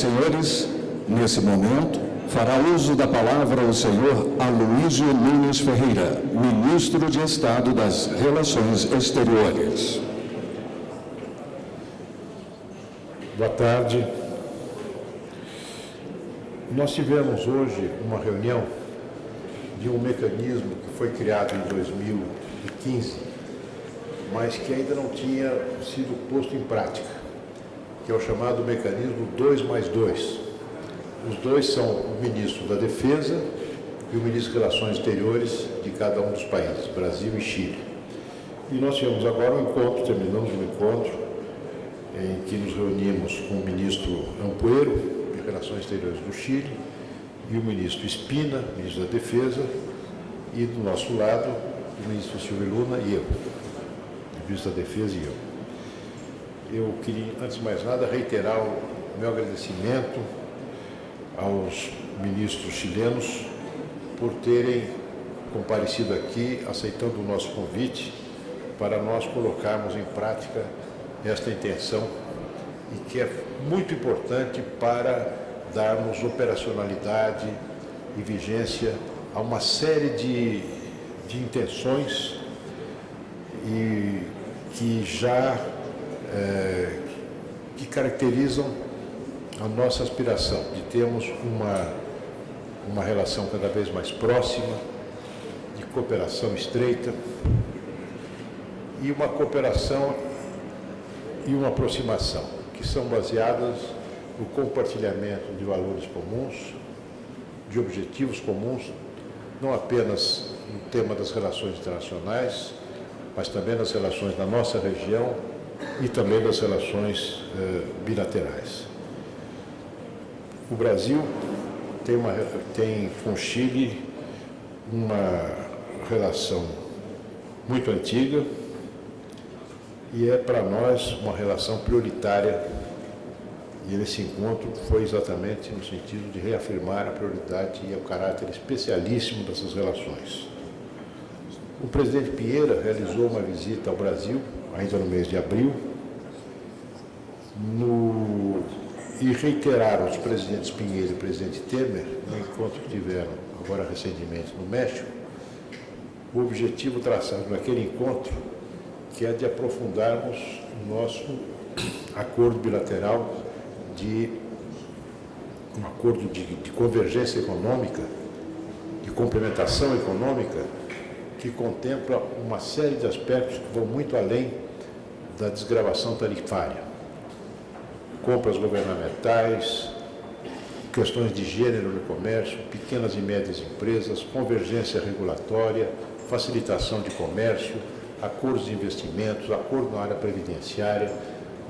senhores, nesse momento, fará uso da palavra o senhor Aloysio Nunes Ferreira, ministro de Estado das Relações Exteriores. Boa tarde. Nós tivemos hoje uma reunião de um mecanismo que foi criado em 2015, mas que ainda não tinha sido posto em prática, que é o chamado mecanismo 2 mais 2. Os dois são o ministro da Defesa e o ministro de Relações Exteriores de cada um dos países, Brasil e Chile. E nós tivemos agora um encontro, terminamos um encontro, em que nos reunimos com o ministro Ampuero, de Relações Exteriores do Chile, e o ministro Espina, ministro da Defesa, e do nosso lado, o ministro Silvio Luna e eu, ministro da Defesa e eu. Eu queria, antes de mais nada, reiterar o meu agradecimento aos ministros chilenos por terem comparecido aqui, aceitando o nosso convite, para nós colocarmos em prática esta intenção e que é muito importante para darmos operacionalidade e vigência a uma série de, de intenções e que já é, que caracterizam a nossa aspiração de termos uma, uma relação cada vez mais próxima, de cooperação estreita e uma cooperação e uma aproximação que são baseadas no compartilhamento de valores comuns, de objetivos comuns, não apenas no tema das relações internacionais, mas também nas relações da nossa região e também das relações eh, bilaterais. O Brasil tem, uma, tem com Chile uma relação muito antiga e é para nós uma relação prioritária e esse encontro foi exatamente no sentido de reafirmar a prioridade e o caráter especialíssimo dessas relações. O presidente Pinheira realizou uma visita ao Brasil, ainda no mês de abril, no... e reiteraram os presidentes Pinheiro e presidente Temer, no encontro que tiveram agora recentemente no México, o objetivo traçado naquele encontro, que é de aprofundarmos o nosso acordo bilateral de um acordo de, de convergência econômica, de complementação econômica, que contempla uma série de aspectos que vão muito além da desgravação tarifária. Compras governamentais, questões de gênero no comércio, pequenas e médias empresas, convergência regulatória, facilitação de comércio, acordos de investimentos, acordo na área previdenciária,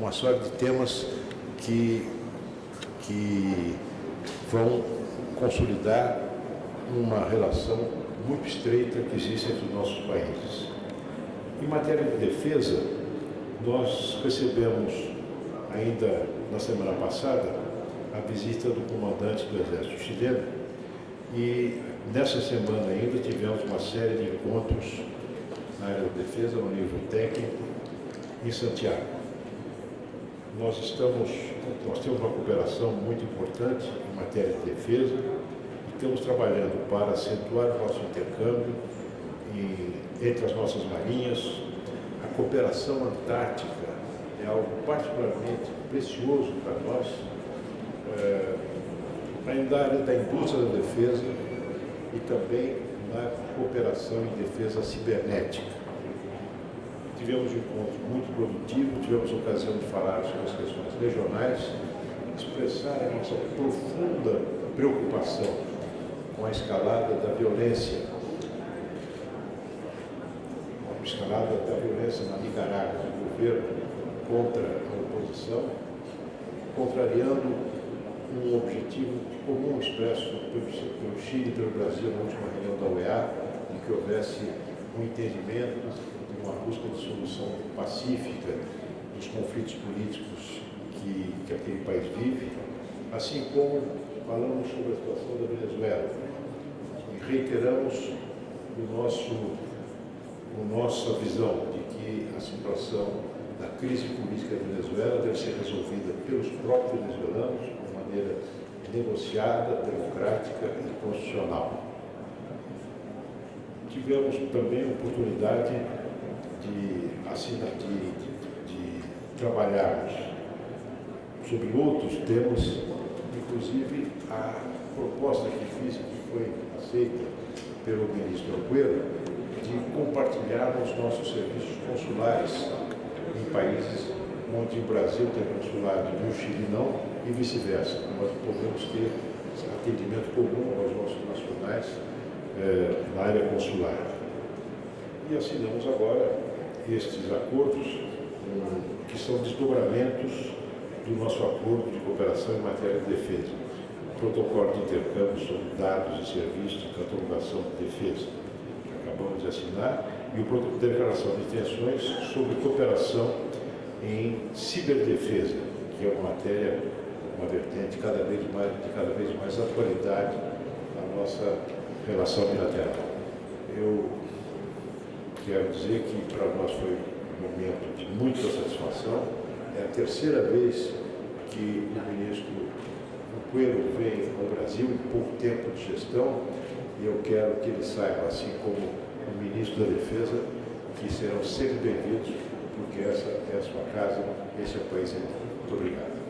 uma série de temas que que vão consolidar uma relação muito estreita que existe entre os nossos países. Em matéria de defesa, nós recebemos ainda na semana passada a visita do comandante do Exército chileno e nessa semana ainda tivemos uma série de encontros na área da defesa no nível técnico em Santiago. Nós estamos, nós temos uma cooperação muito importante em matéria de defesa estamos trabalhando para acentuar o nosso intercâmbio entre as nossas marinhas. A cooperação antártica é algo particularmente precioso para nós, é, ainda área da indústria da defesa e também na cooperação em defesa cibernética tivemos um encontro muito produtivo, tivemos ocasião de falar sobre as questões regionais, expressar a nossa profunda preocupação com a escalada da violência, a escalada da violência na Nicarágua, do governo contra a oposição, contrariando um objetivo comum expresso pelo Chile e pelo Brasil na última reunião da OEA, de que houvesse um entendimento uma busca de solução pacífica dos conflitos políticos que, que aquele país vive, assim como falamos sobre a situação da Venezuela reiteramos o nosso, o nossa visão de que a situação da crise política da Venezuela deve ser resolvida pelos próprios venezuelanos, uma maneira negociada, democrática e constitucional. Tivemos também a oportunidade de, assinar, de, de, de trabalharmos sobre outros temas, inclusive a proposta que fiz, que foi aceita pelo ministro Alqueiro, de compartilharmos nossos serviços consulares em países onde o Brasil tem consulado e o Chile não, e vice-versa. Nós podemos ter atendimento comum aos nossos nacionais eh, na área consular. E assinamos agora estes acordos, um, que são desdobramentos do nosso acordo de cooperação em matéria de defesa. Protocolo de intercâmbio sobre dados e serviços de catalogação de defesa, que acabamos de assinar, e o protocolo de declaração de intenções sobre cooperação em ciberdefesa, que é uma matéria, uma vertente cada vez mais, de cada vez mais atualidade na nossa relação bilateral. Eu quero dizer que para nós foi um momento de muita satisfação. É a terceira vez que o ministro Coelho vem ao Brasil em pouco tempo de gestão e eu quero que ele saiba, assim como o ministro da Defesa, que serão sempre bem-vindos porque essa é a sua casa, esse é o país Muito obrigado.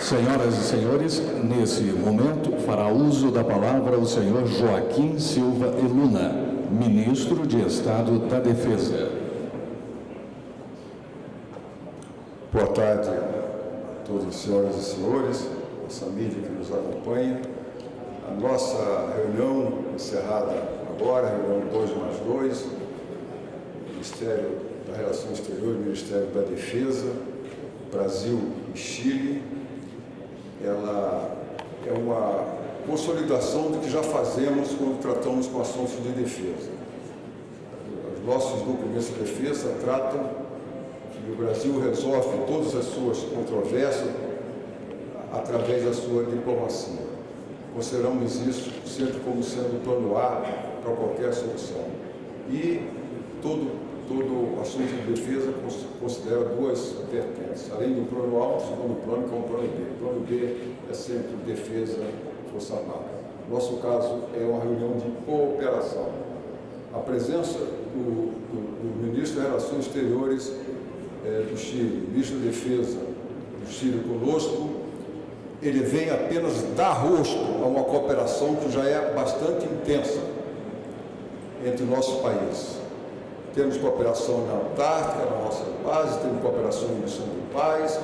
Senhoras e senhores, nesse momento fará uso da palavra o senhor Joaquim Silva Eluna, ministro de Estado da Defesa. Boa tarde a todas as senhoras e senhores, nossa mídia que nos acompanha. A nossa reunião encerrada agora, reunião 2 mais 2, Ministério da Relação Exterior e Ministério da Defesa, Brasil e Chile, ela é uma consolidação do que já fazemos quando tratamos com assuntos de defesa. Os nossos documentos de defesa tratam que o Brasil resolve todas as suas controvérsias através da sua diplomacia. Consideramos isso sempre como sendo o plano A para qualquer solução. E todo, todo assunto de defesa considera duas vertentes, além do plano A, o segundo plano, que é o plano B. O plano B é sempre defesa, força armada. Nosso caso é uma reunião de cooperação. A presença do, do, do ministro de Relações Exteriores é, do Chile, ministro da Defesa do Chile conosco, ele vem apenas dar rosto a uma cooperação que já é bastante intensa entre o nosso país. Temos cooperação na Antártica, na nossa base, temos cooperação em missão de paz,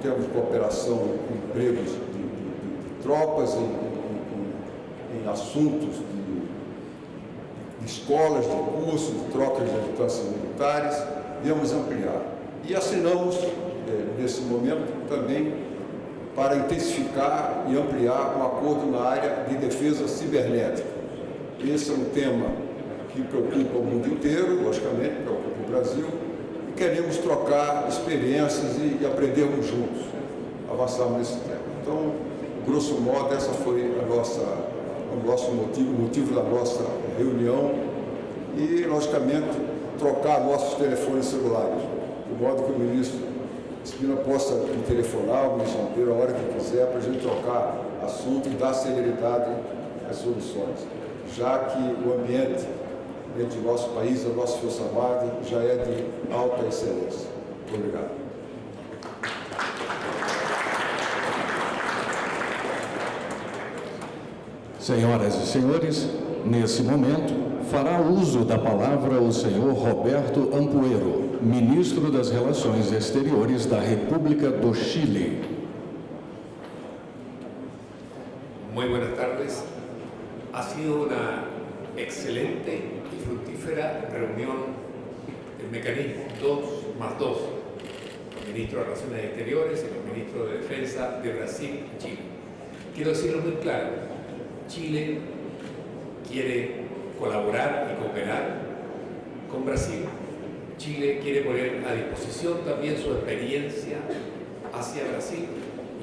temos cooperação em empregos de, de, de, de tropas, em, em, em assuntos de, escolas, de cursos, de trocas de adjutâncias militares, viemos ampliar. E assinamos, eh, nesse momento, também para intensificar e ampliar um acordo na área de defesa cibernética. Esse é um tema que preocupa o mundo inteiro, logicamente, preocupa o Brasil, e queremos trocar experiências e, e aprendermos juntos, avançarmos nesse tema. Então, grosso modo, essa foi a nossa, o nosso motivo, o motivo da nossa reunião e, logicamente, trocar nossos telefones celulares, de modo que o ministro Espina possa me telefonar, me chamar a hora que quiser, para a gente trocar assunto e dar celeridade às soluções, já que o ambiente entre o nosso país e a nossa Força Armada já é de alta excelência. Muito obrigado. Senhoras e senhores, nesse momento, fará uso da palavra o senhor Roberto Ampuero, ministro das Relações Exteriores da República do Chile. Muy buenas tardes. Ha sido una excelente y fructífera reunión del mecanismo 2 más 2, el ministro de Relaciones Exteriores y el ministro de Defensa de Brasil y Chile. Quiero decirlo muy claro, Chile quiere colaborar y cooperar con Brasil. Chile quiere poner a disposición también su experiencia hacia Brasil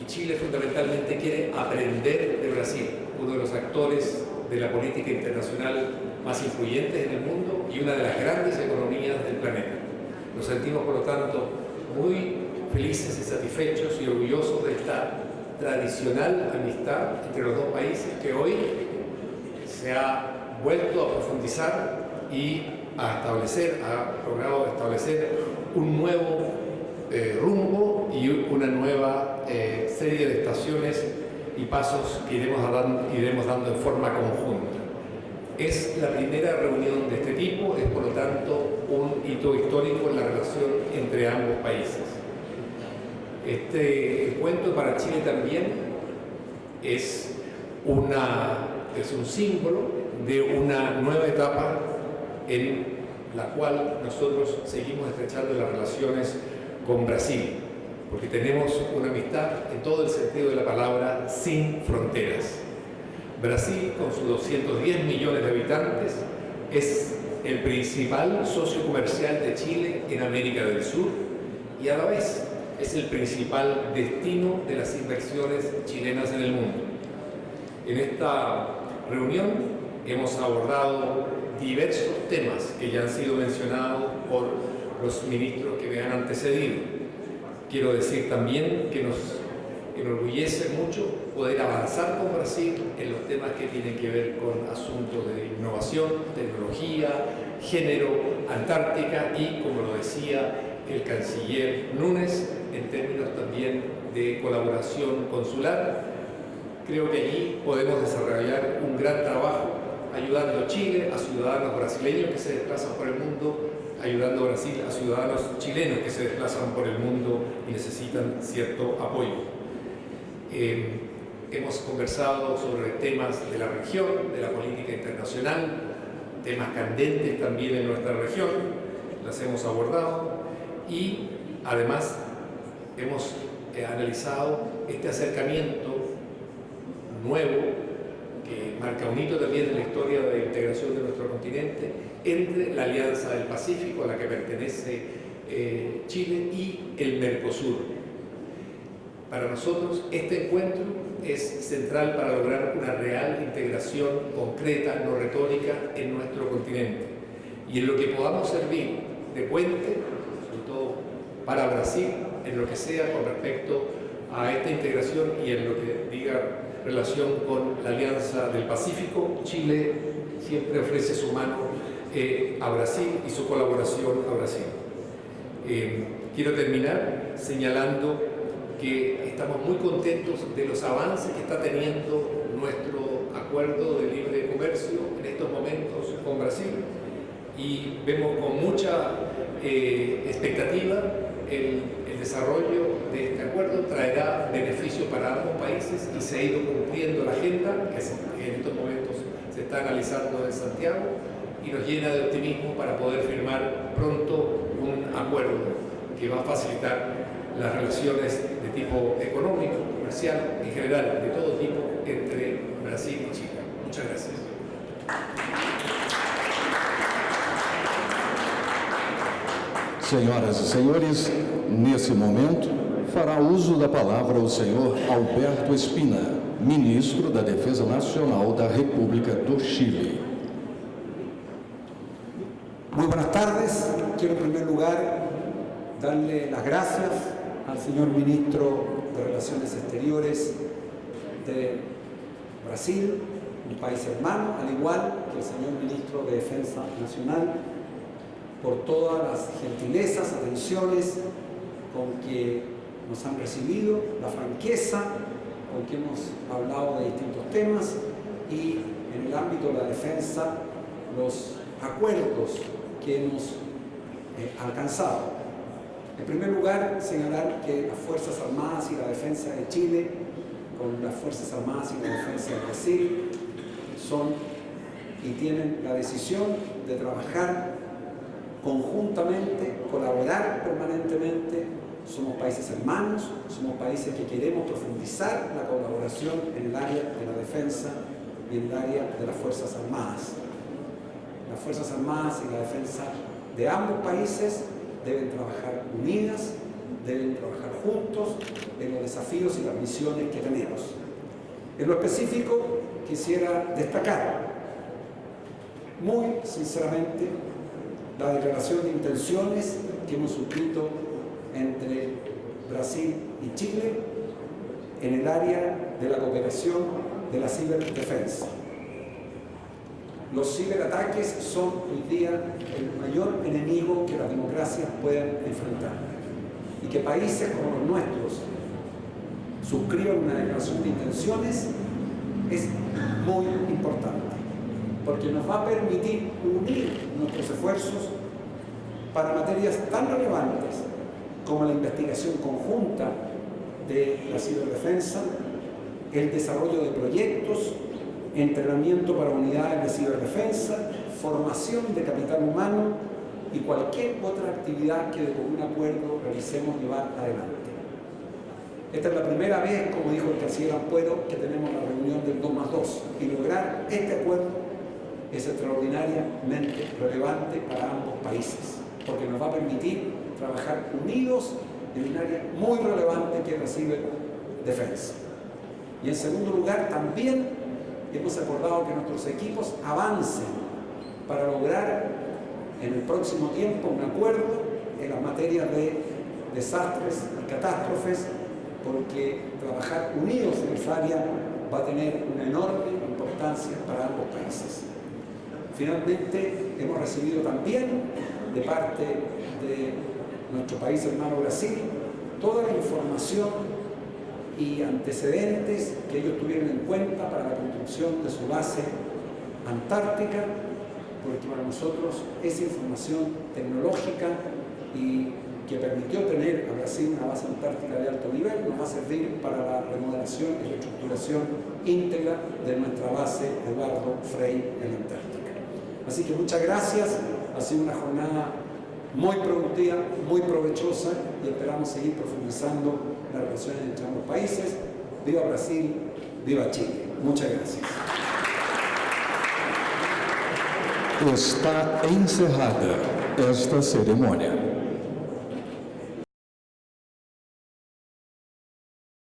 y Chile fundamentalmente quiere aprender de Brasil, uno de los actores de la política internacional más influyentes en el mundo y una de las grandes economías del planeta. Nos sentimos, por lo tanto, muy felices y satisfechos y orgullosos de esta tradicional amistad entre los dos países que hoy se ha vuelto a profundizar y a establecer, ha logrado establecer un nuevo eh, rumbo y una nueva eh, serie de estaciones y pasos que iremos dando, iremos dando en forma conjunta. Es la primera reunión de este tipo, es por lo tanto un hito histórico en la relación entre ambos países. Este encuentro para Chile también es, una, es un símbolo de una nueva etapa en la cual nosotros seguimos estrechando las relaciones con Brasil, porque tenemos una amistad en todo el sentido de la palabra sin fronteras. Brasil, con sus 210 millones de habitantes, es el principal socio comercial de Chile en América del Sur y a la vez es el principal destino de las inversiones chilenas en el mundo. En esta reunión hemos abordado diversos temas que ya han sido mencionados por los ministros que me han antecedido. Quiero decir también que nos enorgullece mucho poder avanzar con Brasil en los temas que tienen que ver con asuntos de innovación, tecnología, género, Antártica y, como lo decía el canciller Núñez, en términos también de colaboración consular. Creo que allí podemos desarrollar un gran trabajo ayudando a Chile, a ciudadanos brasileños que se desplazan por el mundo, ayudando a Brasil a ciudadanos chilenos que se desplazan por el mundo y necesitan cierto apoyo. Eh, hemos conversado sobre temas de la región, de la política internacional, temas candentes también en nuestra región, las hemos abordado y además hemos eh, analizado este acercamiento nuevo marca un hito también en la historia de integración de nuestro continente entre la Alianza del Pacífico a la que pertenece eh, Chile y el Mercosur. Para nosotros este encuentro es central para lograr una real integración concreta, no retórica, en nuestro continente. Y en lo que podamos servir de puente, sobre todo para Brasil, en lo que sea con respecto a esta integración y en lo que diga relación con la Alianza del Pacífico, Chile siempre ofrece su mano eh, a Brasil y su colaboración a Brasil. Eh, quiero terminar señalando que estamos muy contentos de los avances que está teniendo nuestro acuerdo de libre comercio en estos momentos con Brasil y vemos con mucha eh, expectativa el, desarrollo de este acuerdo traerá beneficios para ambos países y se ha ido cumpliendo la agenda que, en estos momentos se está analizando en Santiago y nos llena de optimismo para poder firmar pronto un acuerdo que va a facilitar las relaciones de tipo económico, comercial, en general, de todo tipo, entre Brasil y Chile. Muchas gracias. Senhoras e senhores, nesse momento, fará uso da palavra o senhor Alberto Espina, ministro da Defesa Nacional da República do Chile. Muy buenas tardes. Quiero en primer lugar darle las gracias al señor ministro de Relaciones Exteriores de Brasil, un país hermano, al igual que el señor ministro de Defensa Nacional, por todas las gentilezas, atenciones con que nos han recibido, la franqueza con que hemos hablado de distintos temas y en el ámbito de la defensa los acuerdos que hemos eh, alcanzado. En primer lugar, señalar que las Fuerzas Armadas y la Defensa de Chile, con las Fuerzas Armadas y la Defensa de Brasil, son y tienen la decisión de trabajar conjuntamente, colaborar permanentemente. Somos países hermanos, somos países que queremos profundizar la colaboración en el área de la defensa y en el área de las Fuerzas Armadas. Las Fuerzas Armadas y la defensa de ambos países deben trabajar unidas, deben trabajar juntos en los desafíos y las misiones que tenemos. En lo específico, quisiera destacar muy sinceramente la declaración de intenciones que hemos suscrito entre Brasil y Chile en el área de la cooperación de la ciberdefensa. Los ciberataques son hoy día el mayor enemigo que las democracias pueden enfrentar y que países como los nuestros suscriban una declaración de intenciones es muy importante porque nos va a permitir unir nuestros esfuerzos para materias tan relevantes como la investigación conjunta de la ciberdefensa, el desarrollo de proyectos, entrenamiento para unidades de ciberdefensa, formación de capital humano y cualquier otra actividad que de común acuerdo realicemos llevar adelante. Esta es la primera vez, como dijo el canciller Ampuero, que tenemos la reunión del 2 más 2 y lograr este acuerdo es extraordinariamente relevante para ambos países, porque nos va a permitir trabajar unidos en un área muy relevante que recibe defensa. Y en segundo lugar, también hemos acordado que nuestros equipos avancen para lograr en el próximo tiempo un acuerdo en las materias de desastres y catástrofes, porque trabajar unidos en esa área va a tener una enorme importancia para ambos países. Finalmente, hemos recibido también de parte de nuestro país hermano Brasil toda la información y antecedentes que ellos tuvieron en cuenta para la construcción de su base antártica, porque para nosotros esa información tecnológica y que permitió tener a Brasil una base antártica de alto nivel, nos va a servir para la remodelación y reestructuración íntegra de nuestra base Eduardo Frei en la Antártica. Así que muchas gracias, ha sido una jornada muy productiva, muy provechosa y esperamos seguir profundizando las relaciones entre ambos países. Viva Brasil, viva Chile. Muchas gracias. Está encerrada esta cerimônia.